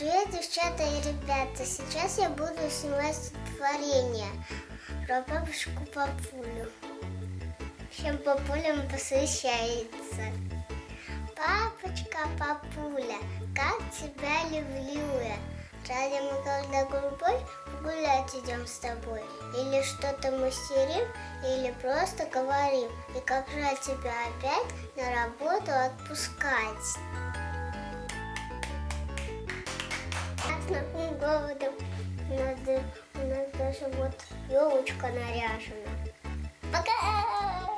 Привет, девчата и ребята! Сейчас я буду снимать стихотворение про бабушку Папулю. Чем Папулям посвящается. Папочка Папуля, как тебя люблю я. Ради мы когда голубой гулять идем с тобой. Или что-то мастерим, или просто говорим. И как жаль тебя опять на работу отпускать. Красным голодом надо, у нас даже вот елочка наряжена. Пока!